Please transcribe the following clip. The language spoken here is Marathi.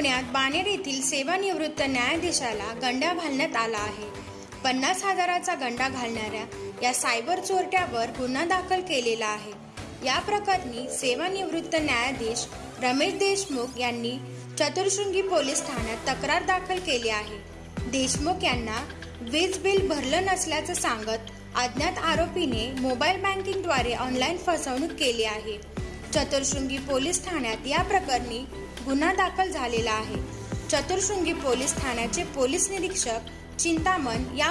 पुण्यात बाणेर येथील सेवानिवृत्त न्यायाधीशाला गंडा घालण्यात आला आहे. पन्नास हजाराचा गंडा घालणाऱ्या या सायबर चोरट्यावर गुन्हा दाखल केलेला आहे. या प्रकरणी सेवानिवृत्त न्यायाधीश रमेश देशमुख यांनी चतुर्शृंगी पोलीस ठाण्यात तक्रार दाखल केली आहे. देशमुख यांना वीज बिल भरलं नसल्याचं सांगत अज्ञात आरोपीने मोबाईल बँकिंगद्वारे ऑनलाईन फसवणूक केली आहे. चतुर्शृंगी पोलीस ठाण्यात या प्रकरणी गुन्हा दाखल झालेला आहे. चतुर्शृंगी पोलीस ठाण्याचे पोलीस निरीक्षक चिंतामण या